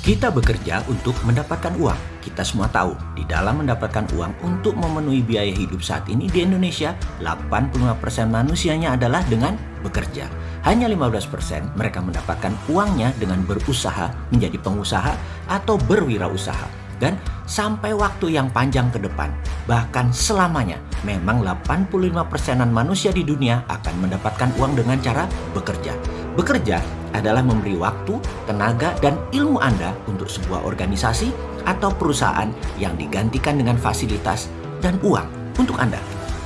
Kita bekerja untuk mendapatkan uang. Kita semua tahu, di dalam mendapatkan uang untuk memenuhi biaya hidup saat ini di Indonesia, 85% manusianya adalah dengan bekerja. Hanya 15% mereka mendapatkan uangnya dengan berusaha menjadi pengusaha atau berwirausaha. Dan sampai waktu yang panjang ke depan, bahkan selamanya, memang 85%an manusia di dunia akan mendapatkan uang dengan cara bekerja. Bekerja adalah memberi waktu, tenaga, dan ilmu Anda untuk sebuah organisasi atau perusahaan yang digantikan dengan fasilitas dan uang untuk Anda.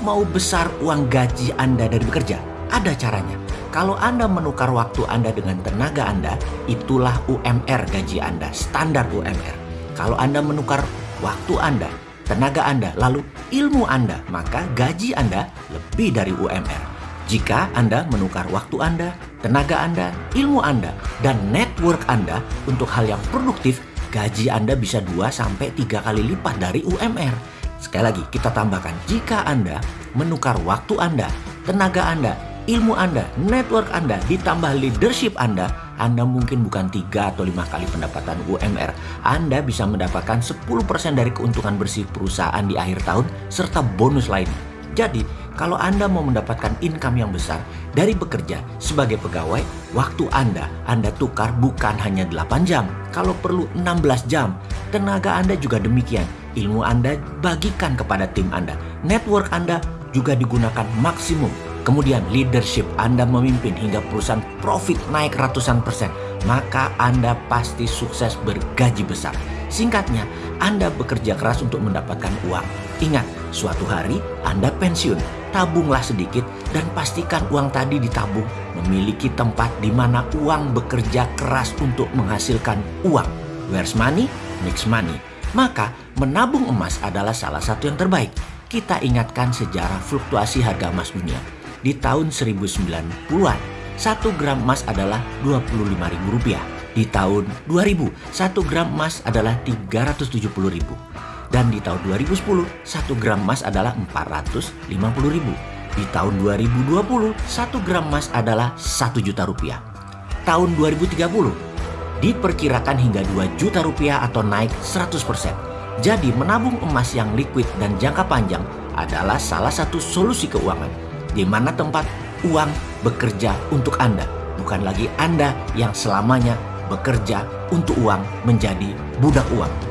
Mau besar uang gaji Anda dari bekerja? Ada caranya. Kalau Anda menukar waktu Anda dengan tenaga Anda, itulah UMR gaji Anda, standar UMR. Kalau Anda menukar waktu Anda, tenaga Anda, lalu ilmu Anda, maka gaji Anda lebih dari UMR. Jika Anda menukar waktu Anda, tenaga Anda, ilmu Anda, dan network Anda untuk hal yang produktif, gaji Anda bisa 2-3 kali lipat dari UMR. Sekali lagi, kita tambahkan, jika Anda menukar waktu Anda, tenaga Anda, ilmu Anda, network Anda, ditambah leadership Anda, Anda mungkin bukan 3 atau 5 kali pendapatan UMR. Anda bisa mendapatkan 10% dari keuntungan bersih perusahaan di akhir tahun, serta bonus lainnya. Jadi, kalau Anda mau mendapatkan income yang besar dari bekerja sebagai pegawai, waktu Anda, Anda tukar bukan hanya 8 jam, kalau perlu 16 jam. Tenaga Anda juga demikian, ilmu Anda bagikan kepada tim Anda. Network Anda juga digunakan maksimum. Kemudian leadership Anda memimpin hingga perusahaan profit naik ratusan persen. Maka Anda pasti sukses bergaji besar. Singkatnya, Anda bekerja keras untuk mendapatkan uang. Ingat, suatu hari Anda pensiun, tabunglah sedikit dan pastikan uang tadi ditabung memiliki tempat di mana uang bekerja keras untuk menghasilkan uang. Where's money? Makes money. Maka menabung emas adalah salah satu yang terbaik. Kita ingatkan sejarah fluktuasi harga emas dunia. Di tahun 1090-an, 1 gram emas adalah Rp25.000 di tahun 2000, 1 gram emas adalah 370 ribu. Dan di tahun 2010, 1 gram emas adalah 450 ribu. Di tahun 2020, 1 gram emas adalah 1 juta rupiah. Tahun 2030, diperkirakan hingga 2 juta rupiah atau naik 100%. Jadi menabung emas yang liquid dan jangka panjang adalah salah satu solusi keuangan di mana tempat uang bekerja untuk Anda, bukan lagi Anda yang selamanya bekerja untuk uang menjadi budak uang.